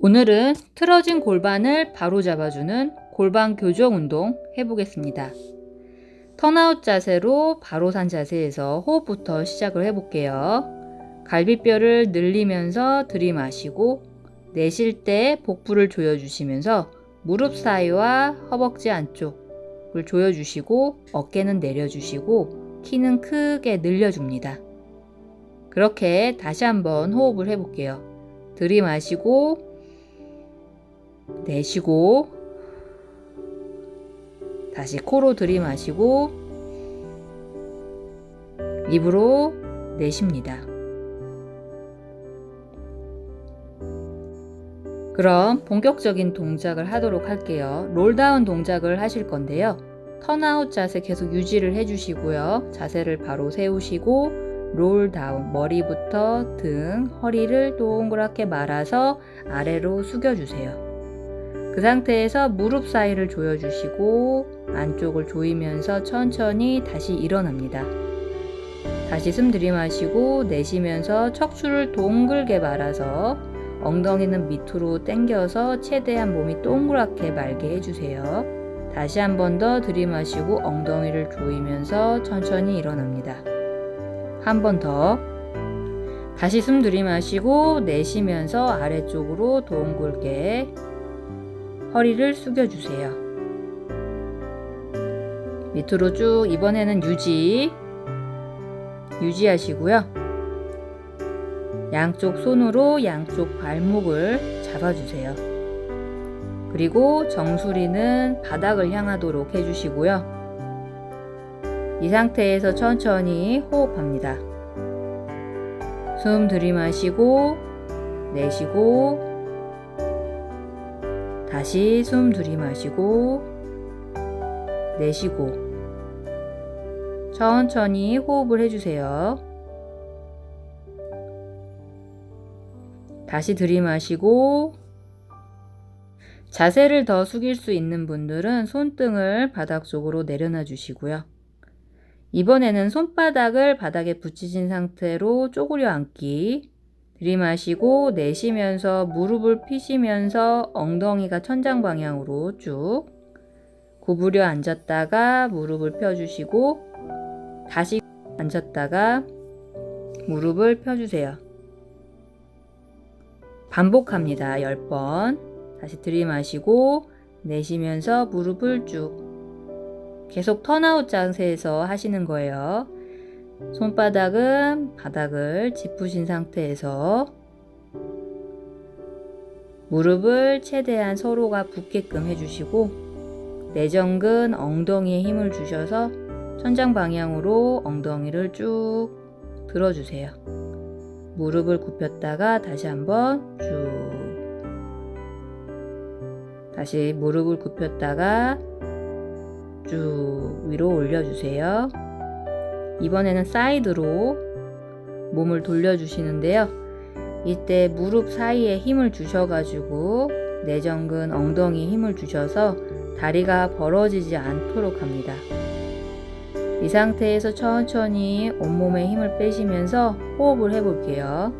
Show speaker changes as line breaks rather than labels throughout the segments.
오늘은 틀어진 골반을 바로 잡아주는 골반 교정 운동 해보겠습니다. 턴아웃 자세로 바로 산 자세에서 호흡부터 시작을 해볼게요. 갈비뼈를 늘리면서 들이마시고 내쉴 때 복부를 조여주시면서 무릎 사이와 허벅지 안쪽을 조여주시고 어깨는 내려주시고 키는 크게 늘려줍니다. 그렇게 다시 한번 호흡을 해볼게요. 들이마시고 내쉬고 다시 코로 들이마시고 입으로 내쉽니다. 그럼 본격적인 동작을 하도록 할게요. roll down 동작을 하실 건데요. turn out 자세 계속 유지를 해주시고요. 자세를 바로 세우시고 롤다운 머리부터 등 허리를 동그랗게 말아서 아래로 숙여주세요. 그 상태에서 무릎 사이를 조여주시고 안쪽을 조이면서 천천히 다시 일어납니다. 다시 숨 들이마시고 내쉬면서 척추를 동글게 말아서 엉덩이는 밑으로 당겨서 최대한 몸이 동그랗게 말게 해주세요. 다시 한 번 더 들이마시고 엉덩이를 조이면서 천천히 일어납니다. 한 번 더. 다시 숨 들이마시고 내쉬면서 아래쪽으로 동글게 허리를 숙여주세요. 밑으로 쭉 이번에는 유지 유지하시고요. 양쪽 손으로 양쪽 발목을 잡아주세요. 그리고 정수리는 바닥을 향하도록 해주시고요. 이 상태에서 천천히 호흡합니다. 숨 들이마시고 내쉬고 다시 숨 들이마시고 내쉬고 천천히 호흡을 해주세요. 다시 들이마시고 자세를 더 숙일 수 있는 분들은 손등을 바닥 쪽으로 내려놔 주시고요. 이번에는 손바닥을 바닥에 붙이신 상태로 쪼그려 앉기 들이마시고 내쉬면서 무릎을 피시면서 엉덩이가 천장 방향으로 쭉 구부려 앉았다가 무릎을 펴주시고 다시 앉았다가 무릎을 펴주세요. 반복합니다. 10번 다시 들이마시고 내쉬면서 무릎을 쭉 계속 턴아웃 자세에서 하시는 거예요. 손바닥은 바닥을 짚으신 상태에서 무릎을 최대한 서로가 붙게끔 해주시고 내전근 엉덩이에 힘을 주셔서 천장 방향으로 엉덩이를 쭉 들어주세요. 무릎을 굽혔다가 다시 한번 쭉 다시 무릎을 굽혔다가 쭉 위로 올려주세요. 이번에는 사이드로 몸을 돌려주시는데요. 이때 무릎 사이에 힘을 주셔가지고 내전근 엉덩이 힘을 주셔서 다리가 벌어지지 않도록 합니다. 이 상태에서 천천히 온몸에 힘을 빼시면서 호흡을 해볼게요.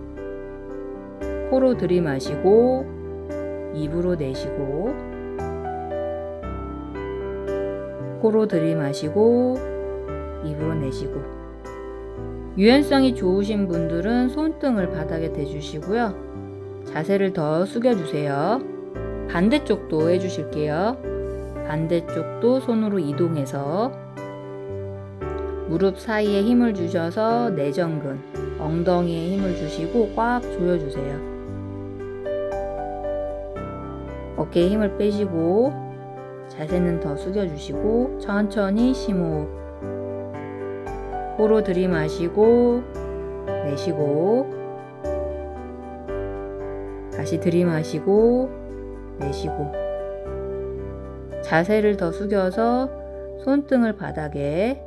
코로 들이마시고 입으로 내쉬고 코로 들이마시고 입으로 내쉬고 유연성이 좋으신 분들은 손등을 바닥에 대주시고요. 자세를 더 숙여주세요. 반대쪽도 해주실게요. 반대쪽도 손으로 이동해서 무릎 사이에 힘을 주셔서 내전근, 엉덩이에 힘을 주시고 꽉 조여주세요. 어깨에 힘을 빼시고 자세는 더 숙여주시고 천천히 심호흡 코로 들이마시고 내쉬고 다시 들이마시고 내쉬고 자세를 더 숙여서 손등을 바닥에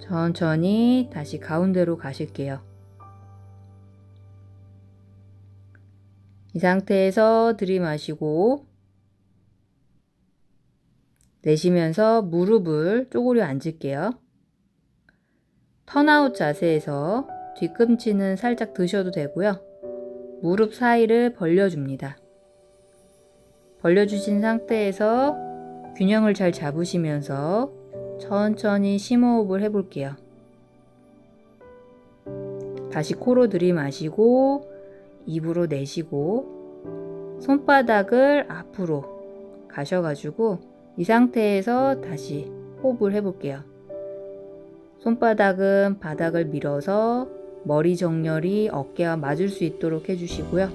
천천히 다시 가운데로 가실게요. 이 상태에서 들이마시고 내쉬면서 무릎을 쪼그려 앉을게요. 턴아웃 자세에서 뒤꿈치는 살짝 드셔도 되고요. 무릎 사이를 벌려줍니다. 벌려주신 상태에서 균형을 잘 잡으시면서 천천히 심호흡을 해볼게요. 다시 코로 들이마시고 입으로 내쉬고 손바닥을 앞으로 가셔가지고 이 상태에서 다시 호흡을 해볼게요. 손바닥은 바닥을 밀어서 머리 정렬이 어깨와 맞을 수 있도록 해주시고요.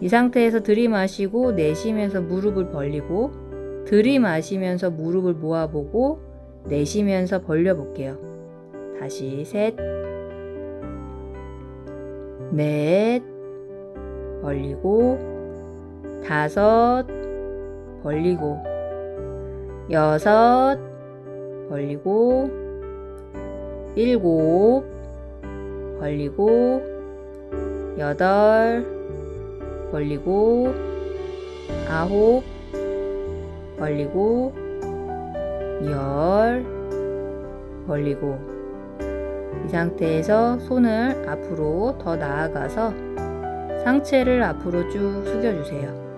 이 상태에서 들이마시고 내쉬면서 무릎을 벌리고 들이마시면서 무릎을 모아보고 내쉬면서 벌려볼게요. 다시 셋, 넷, 벌리고 다섯, 벌리고 여섯, 벌리고 일곱, 벌리고 여덟, 벌리고 아홉, 벌리고 열, 벌리고 이 상태에서 손을 앞으로 더 나아가서 상체를 앞으로 쭉 숙여주세요.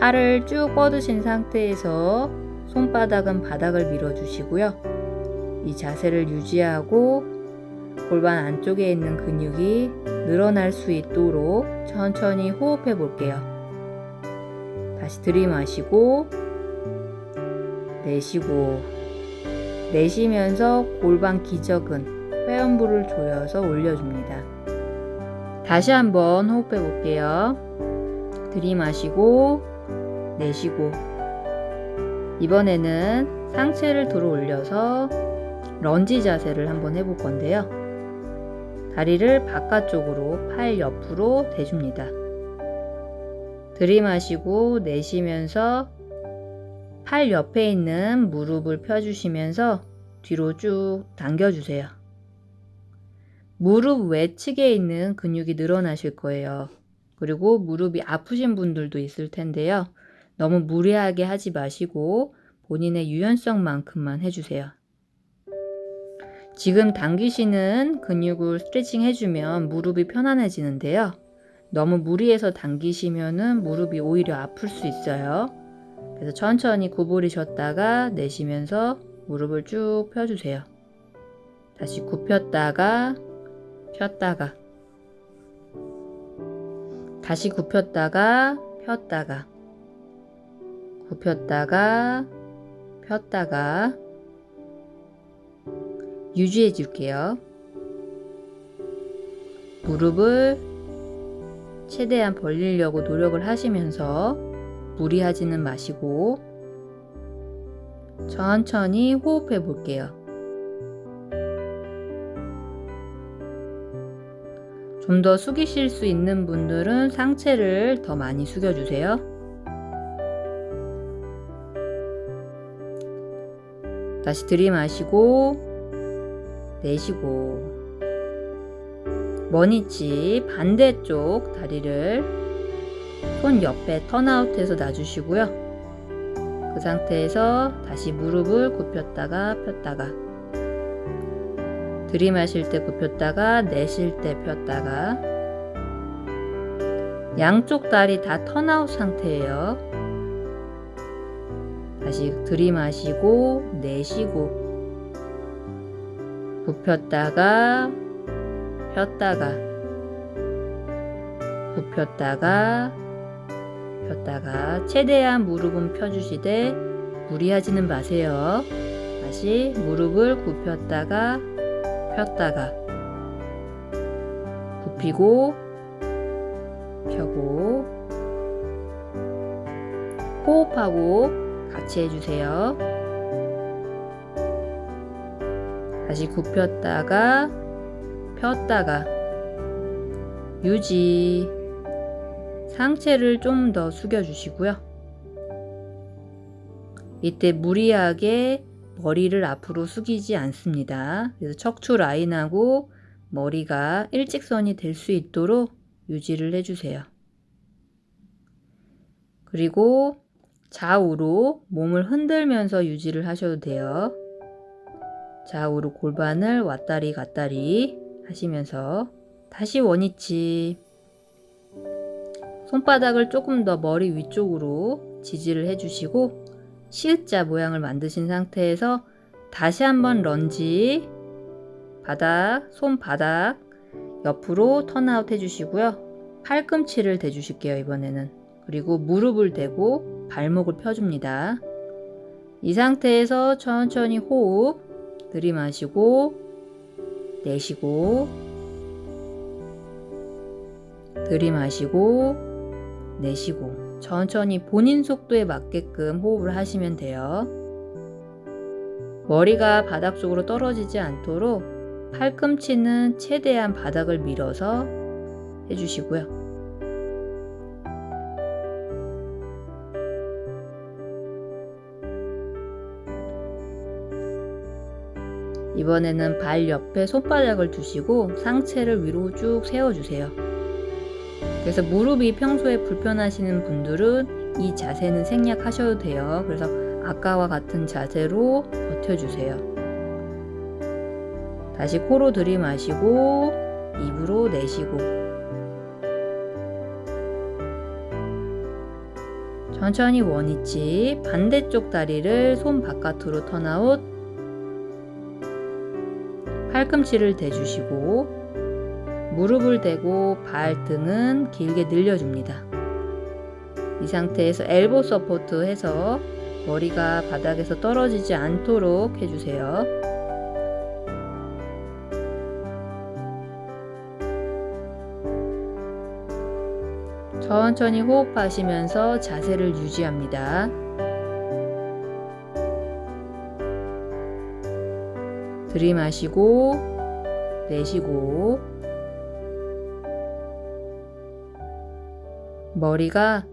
팔을 쭉 뻗으신 상태에서 손바닥은 바닥을 밀어주시고요. 이 자세를 유지하고 골반 안쪽에 있는 근육이 늘어날 수 있도록 천천히 호흡해 볼게요. 다시 들이마시고 내쉬고 내쉬면서 골반 기저근 회음부를 조여서 올려줍니다. 다시 한번 호흡해 볼게요. 들이마시고 내쉬고 이번에는 상체를 들어 올려서 런지 자세를 한번 해볼 건데요. 다리를 바깥쪽으로 팔 옆으로 대줍니다. 들이마시고 내쉬면서 팔 옆에 있는 무릎을 펴주시면서 뒤로 쭉 당겨주세요. 무릎 외측에 있는 근육이 늘어나실 거예요. 그리고 무릎이 아프신 분들도 있을 텐데요. 너무 무리하게 하지 마시고 본인의 유연성만큼만 해주세요. 지금 당기시는 근육을 스트레칭 해주면 무릎이 편안해지는데요. 너무 무리해서 당기시면 무릎이 오히려 아플 수 있어요. 그래서 천천히 구부리셨다가 내쉬면서 무릎을 쭉 펴주세요. 다시 굽혔다가 폈다가 다시 굽혔다가 폈다가 굽혔다가 폈다가 유지해 줄게요. 무릎을 최대한 벌리려고 노력을 하시면서 무리하지는 마시고 천천히 호흡해 볼게요. 좀 더 숙이실 수 있는 분들은 상체를 더 많이 숙여주세요. 다시 들이마시고 내쉬고 머니치 반대쪽 다리를 손 옆에 턴아웃해서 놔주시고요. 그 상태에서 다시 무릎을 굽혔다가 폈다가 들이마실 때 굽혔다가 내쉴 때 폈다가 양쪽 다리 다 턴아웃 상태예요. 들이마시고 내쉬고 굽혔다가 폈다가 굽혔다가 폈다가 최대한 무릎은 펴주시되 무리하지는 마세요. 다시 무릎을 굽혔다가 폈다가 굽히고 펴고 호흡하고 같이 해주세요. 다시 굽혔다가 폈다가 유지 상체를 좀 더 숙여주시고요. 이때 무리하게 머리를 앞으로 숙이지 않습니다. 그래서 척추 라인하고 머리가 일직선이 될 수 있도록 유지를 해주세요. 그리고 좌우로 몸을 흔들면서 유지를 하셔도 돼요. 좌우로 골반을 왔다리 갔다리 하시면서 다시 원위치. 손바닥을 조금 더 머리 위쪽으로 지지를 해주시고 시읒자 모양을 만드신 상태에서 다시 한번 런지 바닥, 손바닥 옆으로 턴아웃 해주시고요. 팔꿈치를 대주실게요, 이번에는. 그리고 무릎을 대고 발목을 펴줍니다. 이 상태에서 천천히 호흡 들이마시고 내쉬고 들이마시고 내쉬고 천천히 본인 속도에 맞게끔 호흡을 하시면 돼요. 머리가 바닥 쪽으로 떨어지지 않도록 팔꿈치는 최대한 바닥을 밀어서 해주시고요. 이번에는 발 옆에 손바닥을 두시고 상체를 위로 쭉 세워주세요. 그래서 무릎이 평소에 불편하시는 분들은 이 자세는 생략하셔도 돼요. 그래서 아까와 같은 자세로 버텨주세요. 다시 코로 들이마시고 입으로 내쉬고 천천히 원위치 반대쪽 다리를 손 바깥으로 턴아웃 팔꿈치를 대주시고 무릎을 대고 발등은 길게 늘려줍니다. 이 상태에서 elbow support 해서 머리가 바닥에서 떨어지지 않도록 해주세요. 천천히 호흡하시면서 자세를 유지합니다. 들이마시고 내쉬고 머리가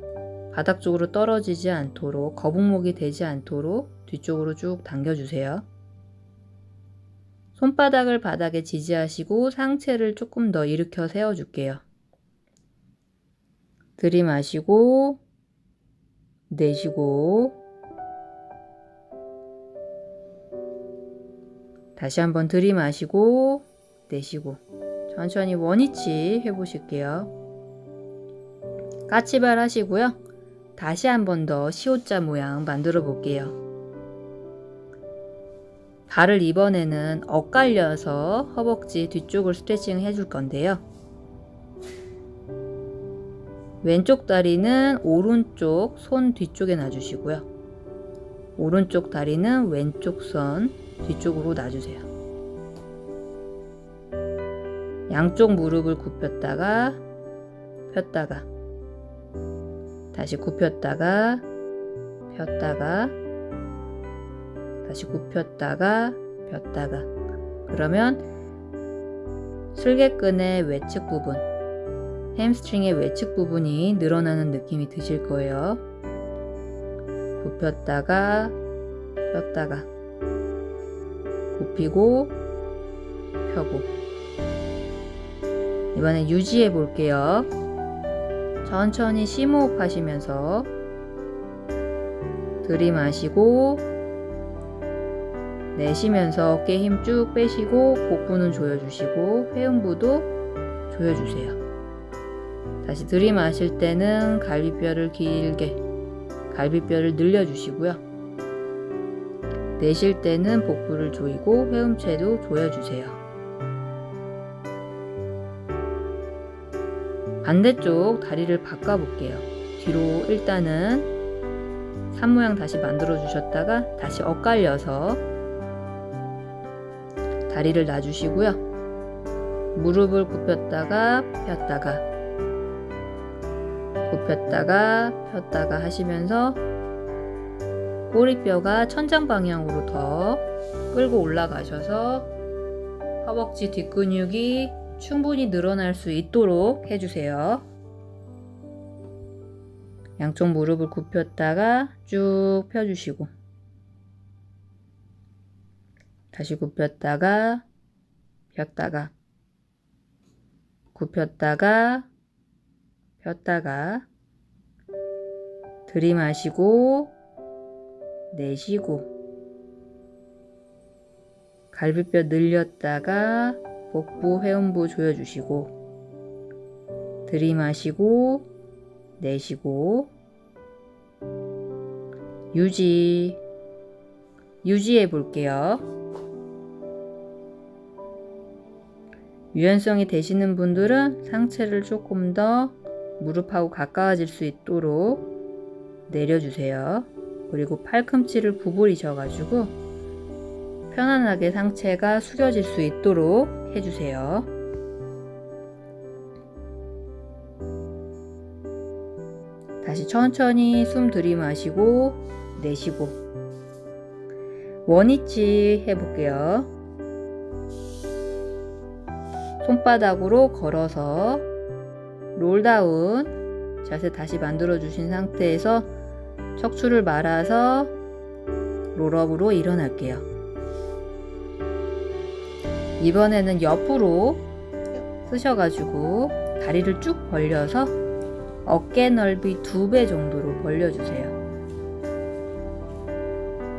바닥 쪽으로 떨어지지 않도록 거북목이 되지 않도록 뒤쪽으로 쭉 당겨주세요. 손바닥을 바닥에 지지하시고 상체를 조금 더 일으켜 세워줄게요. 들이마시고 내쉬고 다시 한번 들이마시고 내쉬고 천천히 원위치 해보실게요. 까치발 하시고요. 다시 한번 더 시옷자 모양 만들어 볼게요. 발을 이번에는 엇갈려서 허벅지 뒤쪽을 스트레칭 해줄 건데요. 왼쪽 다리는 오른쪽 손 뒤쪽에 놔주시고요. 오른쪽 다리는 왼쪽 손 뒤쪽으로 놔주세요. 양쪽 무릎을 굽혔다가 폈다가 다시 굽혔다가 폈다가 다시 굽혔다가 폈다가 그러면 슬개끈의 외측 부분 햄스트링의 외측 부분이 늘어나는 느낌이 드실 거예요. 굽혔다가 폈다가 굽히고 펴고 이번엔 유지해 볼게요. 천천히 심호흡 하시면서 들이마시고 내쉬면서 어깨 힘 쭉 빼시고 복부는 조여주시고 회음부도 조여주세요. 다시 들이마실 때는 갈비뼈를 길게 갈비뼈를 늘려주시고요. 내쉴 때는 복부를 조이고 회음체도 조여주세요. 반대쪽 다리를 바꿔볼게요. 뒤로 일단은 산 모양 다시 만들어 주셨다가 다시 엇갈려서 다리를 놔주시고요. 무릎을 굽혔다가 폈다가 굽혔다가 폈다가 하시면서 꼬리뼈가 천장 방향으로 더 끌고 올라가셔서 허벅지 뒷근육이 충분히 늘어날 수 있도록 해주세요. 양쪽 무릎을 굽혔다가 쭉 펴주시고 다시 굽혔다가 폈다가 굽혔다가 폈다가 들이마시고 내쉬고 갈비뼈 늘렸다가 복부 회음부 조여주시고 들이마시고 내쉬고 유지 유지해 볼게요. 유연성이 되시는 분들은 상체를 조금 더 무릎하고 가까워질 수 있도록 내려주세요. 그리고 팔꿈치를 구부리셔 가지고 편안하게 상체가 숙여질 수 있도록 해주세요. 다시 천천히 숨 들이마시고 내쉬고 원위치 해볼게요. 손바닥으로 걸어서 롤다운 자세 다시 만들어 주신 상태에서 척추를 말아서 롤업으로 일어날게요. 이번에는 옆으로 쓰셔가지고 다리를 쭉 벌려서 어깨 넓이 두 배 정도로 벌려주세요.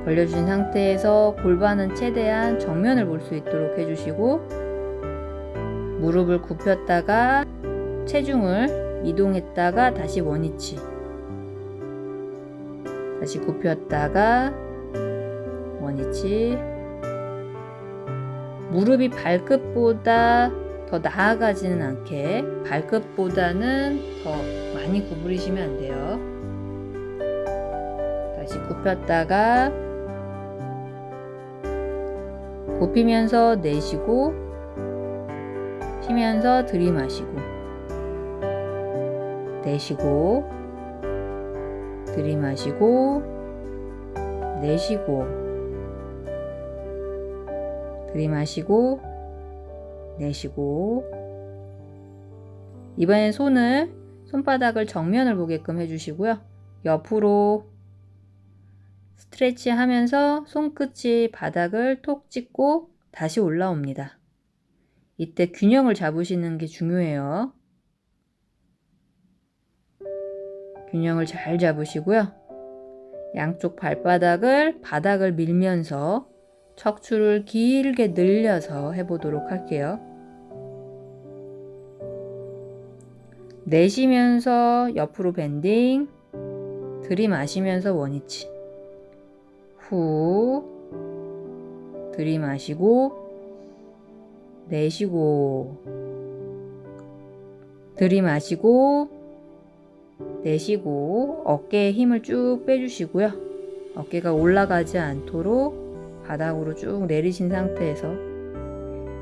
벌려주신 상태에서 골반은 최대한 정면을 볼 수 있도록 해주시고 무릎을 굽혔다가 체중을 이동했다가 다시 원위치 다시 굽혔다가 원위치 무릎이 발끝보다 더 나아가지는 않게 발끝보다는 더 많이 구부리시면 안 돼요. 다시 굽혔다가 굽히면서 내쉬고 쉬면서 들이마시고 내쉬고 들이마시고 내쉬고 들이마시고 내쉬고 이번엔 손을 손바닥을 정면을 보게끔 해주시고요. 옆으로 스트레치 하면서 손끝이 바닥을 톡 찍고 다시 올라옵니다. 이때 균형을 잡으시는 게 중요해요. 균형을 잘 잡으시고요. 양쪽 발바닥을 바닥을 밀면서 척추를 길게 늘려서 해보도록 할게요. 내쉬면서 옆으로 밴딩 들이마시면서 원위치 후 들이마시고 내쉬고 들이마시고 내쉬고 어깨에 힘을 쭉 빼주시고요. 어깨가 올라가지 않도록 바닥으로 쭉 내리신 상태에서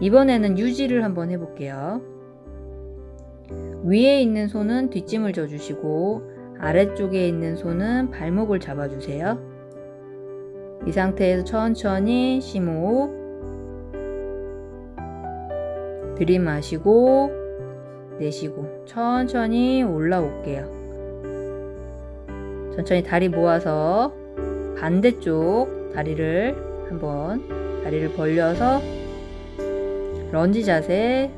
이번에는 유지를 한번 해볼게요. 위에 있는 손은 뒷짐을 져주시고 아래쪽에 있는 손은 발목을 잡아주세요. 이 상태에서 천천히 심호흡 들이마시고 내쉬고 천천히 올라올게요. 천천히 다리 모아서 반대쪽 다리를 한번 다리를 벌려서 런지 자세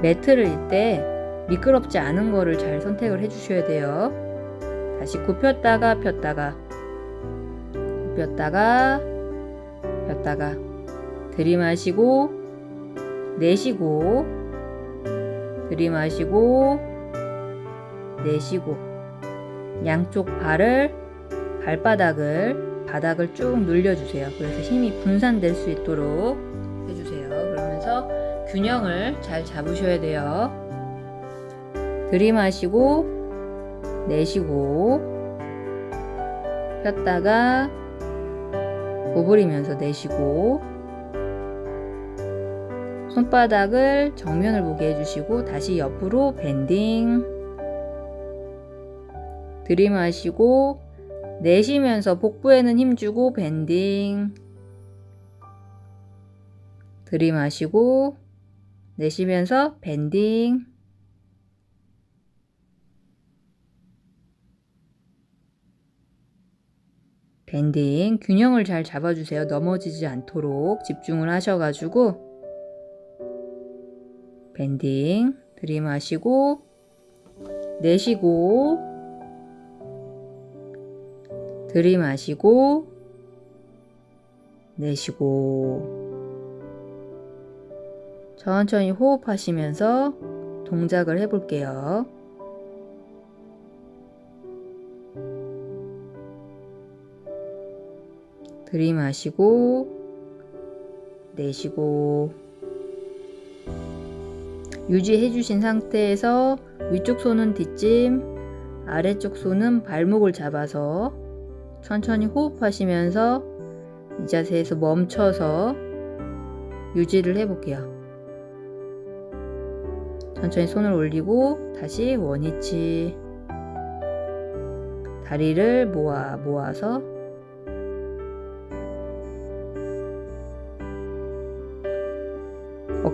매트를 일때 미끄럽지 않은 거를 잘 선택을 해 주셔야 돼요. 다시 굽혔다가 폈다가 굽혔다가 폈다가 들이마시고 내쉬고 들이마시고 내쉬고 양쪽 발을 발바닥을 바닥을 쭉 눌려주세요. 그래서 힘이 분산될 수 있도록 해주세요. 그러면서 균형을 잘 잡으셔야 돼요. 들이마시고 내쉬고 폈다가 구부리면서 내쉬고 손바닥을 정면을 보게 해주시고 다시 옆으로 밴딩. 들이마시고 내쉬면서 복부에는 힘주고 밴딩. 들이마시고 내쉬면서 밴딩. 밴딩. 균형을 잘 잡아주세요. 넘어지지 않도록 집중을 하셔가지고 밴딩 들이마시고 내쉬고 들이마시고 내쉬고 천천히 호흡하시면서 동작을 해볼게요. 들이마시고 내쉬고 유지해 주신 상태에서 위쪽 손은 뒷짐 아래쪽 손은 발목을 잡아서 천천히 호흡하시면서 이 자세에서 멈춰서 유지를 해 볼게요. 천천히 손을 올리고 다시 원위치 다리를 모아 모아서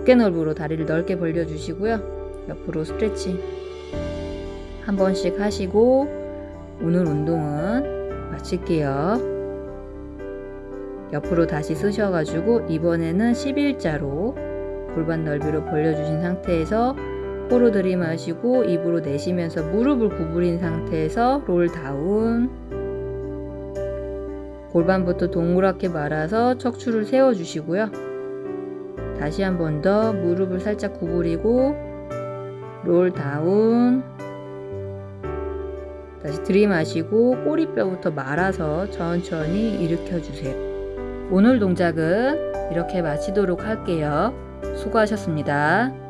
어깨 넓이로 다리를 넓게 벌려 주시고요. 옆으로 스트레칭 한 번씩 하시고 오늘 운동은 마칠게요. 옆으로 다시 쓰셔가지고 이번에는 11자로 골반 넓이로 벌려주신 상태에서 코로 들이마시고 입으로 내쉬면서 무릎을 구부린 상태에서 롤 다운 골반부터 동그랗게 말아서 척추를 세워주시고요. 다시 한 번 더 무릎을 살짝 구부리고 롤 다운 다시 들이마시고 꼬리뼈부터 말아서 천천히 일으켜 주세요. 오늘 동작은 이렇게 마치도록 할게요. 수고하셨습니다.